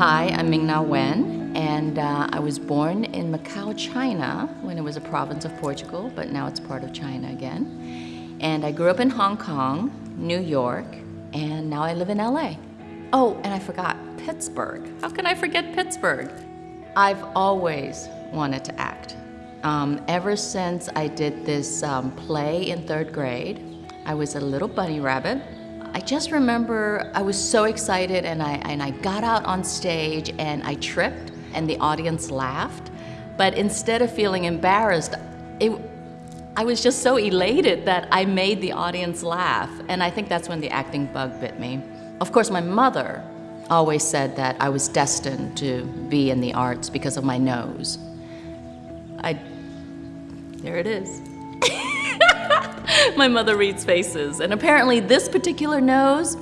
Hi, I'm Ming-Na Wen, and uh, I was born in Macau, China, when it was a province of Portugal, but now it's part of China again. And I grew up in Hong Kong, New York, and now I live in LA. Oh, and I forgot, Pittsburgh. How can I forget Pittsburgh? I've always wanted to act. Um, ever since I did this um, play in third grade, I was a little bunny rabbit. I just remember I was so excited and I, and I got out on stage and I tripped and the audience laughed. But instead of feeling embarrassed, it, I was just so elated that I made the audience laugh. And I think that's when the acting bug bit me. Of course, my mother always said that I was destined to be in the arts because of my nose. I, there it is. My mother reads faces, and apparently this particular nose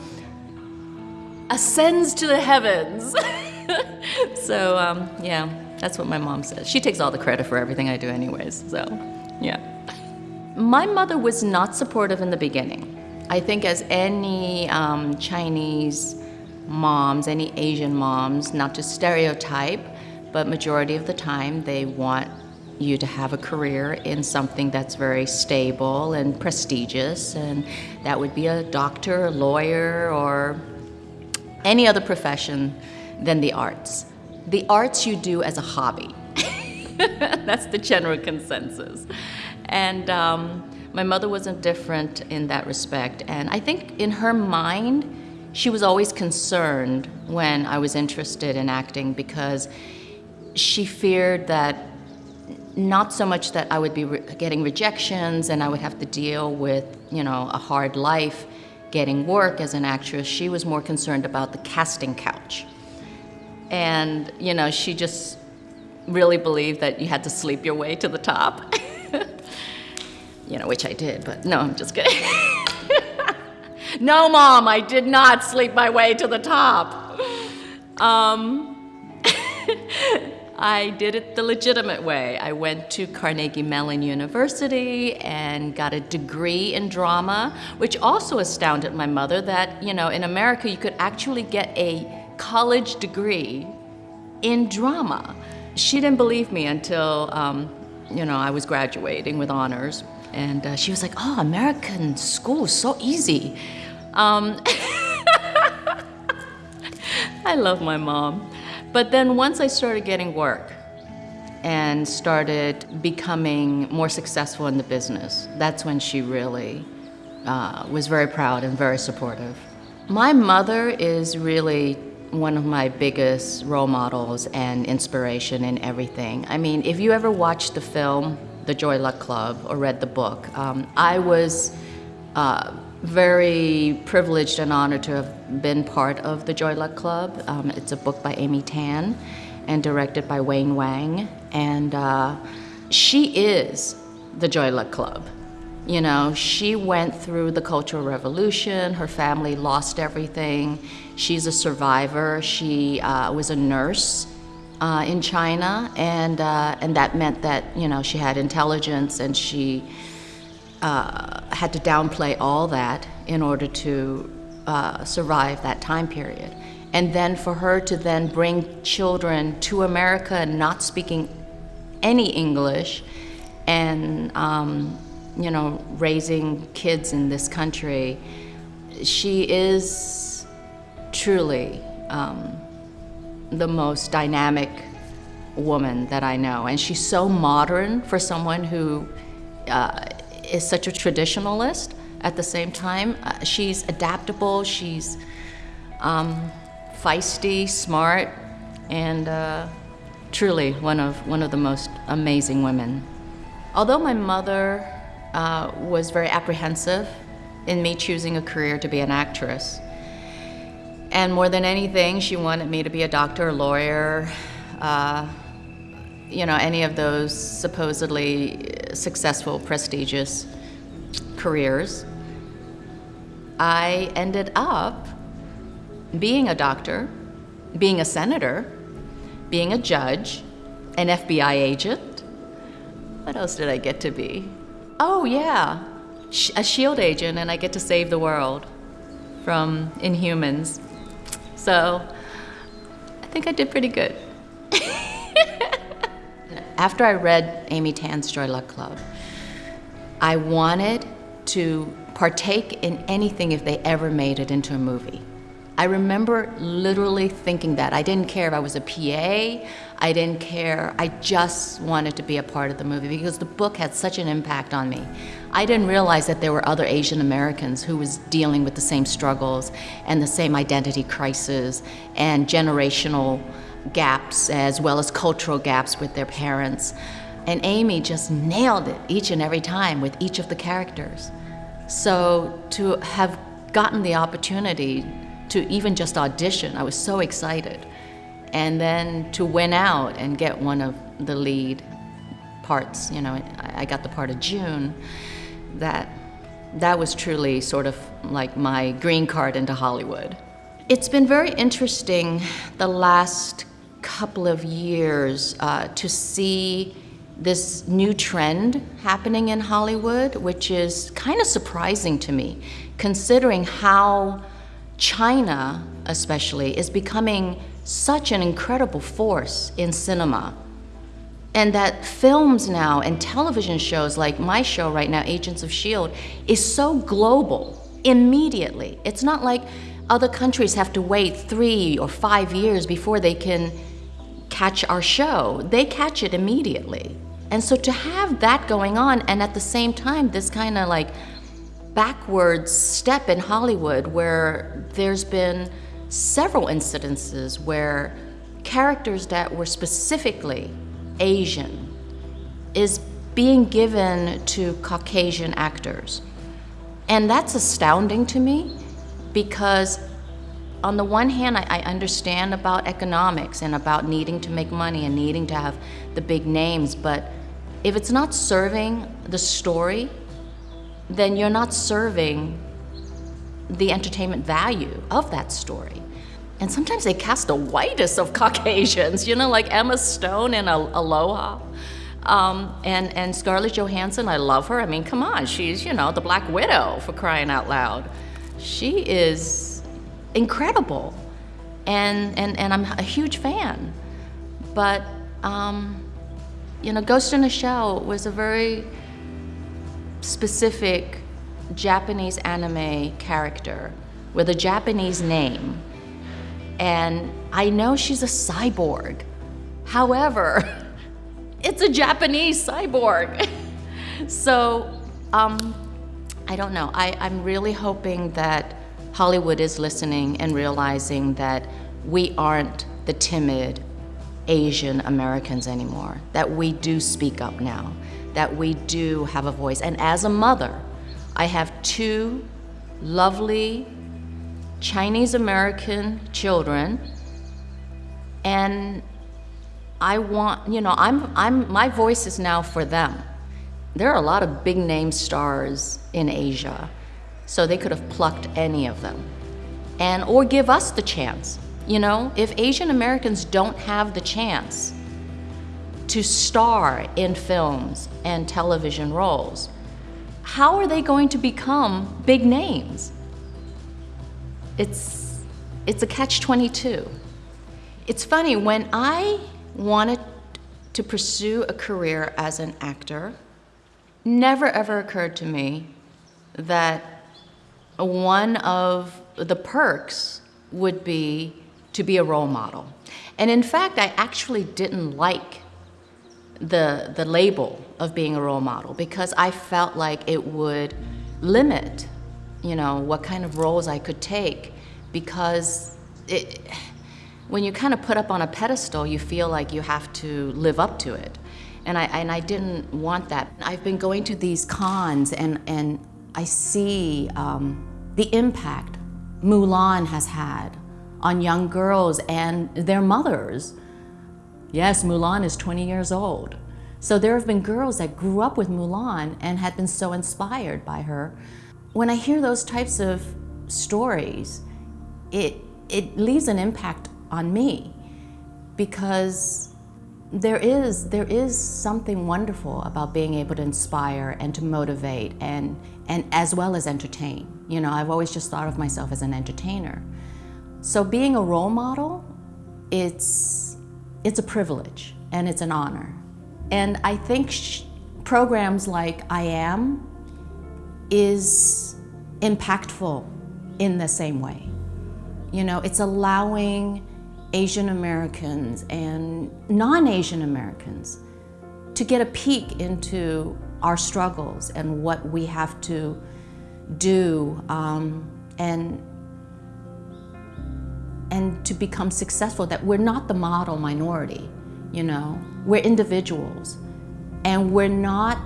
ascends to the heavens. so, um, yeah, that's what my mom says. She takes all the credit for everything I do anyways, so, yeah. My mother was not supportive in the beginning. I think as any um, Chinese moms, any Asian moms, not to stereotype, but majority of the time they want you to have a career in something that's very stable and prestigious, and that would be a doctor, a lawyer, or any other profession than the arts. The arts you do as a hobby. that's the general consensus. And um, my mother wasn't different in that respect. And I think in her mind, she was always concerned when I was interested in acting because she feared that not so much that I would be re getting rejections and I would have to deal with, you know, a hard life getting work as an actress. She was more concerned about the casting couch. And, you know, she just really believed that you had to sleep your way to the top. you know, which I did, but no, I'm just kidding. no, Mom, I did not sleep my way to the top. Um, I did it the legitimate way. I went to Carnegie Mellon University and got a degree in drama, which also astounded my mother that, you know, in America you could actually get a college degree in drama. She didn't believe me until, um, you know, I was graduating with honors. And uh, she was like, oh, American school is so easy. Um, I love my mom. But then once I started getting work and started becoming more successful in the business, that's when she really uh, was very proud and very supportive. My mother is really one of my biggest role models and inspiration in everything. I mean, if you ever watched the film, The Joy Luck Club, or read the book, um, I was uh, very privileged and honored to have been part of the Joy Luck Club. Um, it's a book by Amy Tan and directed by Wayne Wang. And uh, she is the Joy Luck Club. You know, she went through the Cultural Revolution. Her family lost everything. She's a survivor. She uh, was a nurse uh, in China, and, uh, and that meant that, you know, she had intelligence and she uh, had to downplay all that in order to uh, survive that time period. And then for her to then bring children to America not speaking any English and, um, you know, raising kids in this country, she is truly um, the most dynamic woman that I know. And she's so modern for someone who uh, is such a traditionalist at the same time. Uh, she's adaptable, she's um, feisty, smart, and uh, truly one of, one of the most amazing women. Although my mother uh, was very apprehensive in me choosing a career to be an actress, and more than anything, she wanted me to be a doctor, a lawyer, uh, you know, any of those supposedly successful, prestigious careers, I ended up being a doctor, being a senator, being a judge, an FBI agent. What else did I get to be? Oh, yeah, a SHIELD agent, and I get to save the world from inhumans. So I think I did pretty good. After I read Amy Tan's Joy Luck Club, I wanted to partake in anything if they ever made it into a movie. I remember literally thinking that. I didn't care if I was a PA, I didn't care. I just wanted to be a part of the movie because the book had such an impact on me. I didn't realize that there were other Asian Americans who was dealing with the same struggles and the same identity crisis and generational gaps as well as cultural gaps with their parents. And Amy just nailed it each and every time with each of the characters. So to have gotten the opportunity to even just audition, I was so excited. And then to win out and get one of the lead parts, you know, I got the part of June, that, that was truly sort of like my green card into Hollywood. It's been very interesting the last couple of years uh, to see this new trend happening in Hollywood, which is kind of surprising to me, considering how China, especially, is becoming such an incredible force in cinema. And that films now and television shows like my show right now, Agents of S.H.I.E.L.D., is so global immediately. It's not like other countries have to wait three or five years before they can catch our show. They catch it immediately. And so to have that going on, and at the same time, this kind of like backwards step in Hollywood where there's been several incidences where characters that were specifically Asian is being given to Caucasian actors. And that's astounding to me because on the one hand, I, I, understand about economics and about needing to make money and needing to have the big names, but if it's not serving the story, then you're not serving the entertainment value of that story. And sometimes they cast the whitest of Caucasians, you know, like Emma Stone in Aloha. Um, and, and Scarlett Johansson, I love her. I mean, come on, she's, you know, the Black Widow for crying out loud. She is incredible. And, and, and I'm a huge fan. But um, you know, Ghost in a Shell was a very specific Japanese anime character with a Japanese name. And I know she's a cyborg. However, it's a Japanese cyborg. so, um, I don't know. I, I'm really hoping that Hollywood is listening and realizing that we aren't the timid Asian Americans anymore, that we do speak up now, that we do have a voice. And as a mother, I have two lovely Chinese American children, and I want, you know, I'm, I'm, my voice is now for them. There are a lot of big name stars in Asia, so they could have plucked any of them. And, or give us the chance you know, if Asian Americans don't have the chance to star in films and television roles, how are they going to become big names? It's, it's a catch-22. It's funny, when I wanted to pursue a career as an actor, never ever occurred to me that one of the perks would be to be a role model. And in fact, I actually didn't like the, the label of being a role model because I felt like it would limit, you know, what kind of roles I could take because it, when you kind of put up on a pedestal, you feel like you have to live up to it. And I, and I didn't want that. I've been going to these cons and, and I see um, the impact Mulan has had on young girls and their mothers. Yes, Mulan is 20 years old. So there have been girls that grew up with Mulan and had been so inspired by her. When I hear those types of stories, it, it leaves an impact on me because there is, there is something wonderful about being able to inspire and to motivate and, and as well as entertain. You know, I've always just thought of myself as an entertainer. So being a role model it's, it's a privilege and it's an honor. And I think programs like I Am is impactful in the same way. You know, it's allowing Asian Americans and non-Asian Americans to get a peek into our struggles and what we have to do um, and and to become successful that we're not the model minority you know? We're individuals. And we're not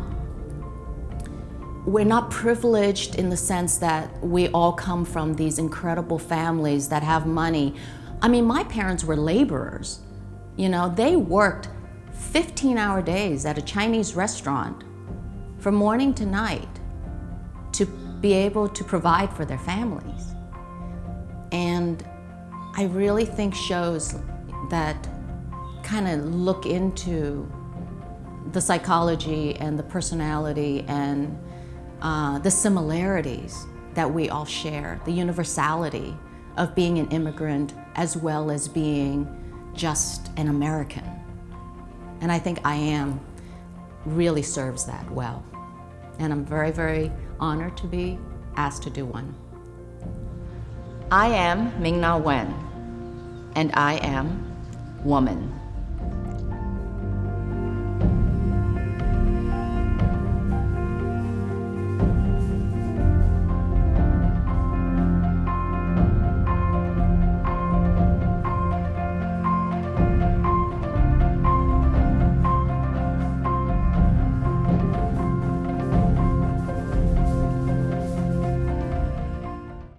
we're not privileged in the sense that we all come from these incredible families that have money i mean my parents were laborers. You know they worked 15 hour days at a chinese restaurant from morning to night to be able to provide for their families. And I really think shows that kind of look into the psychology and the personality and uh, the similarities that we all share, the universality of being an immigrant as well as being just an American. And I think I am really serves that well. And I'm very, very honored to be asked to do one. I am Ming Na Wen, and I am woman.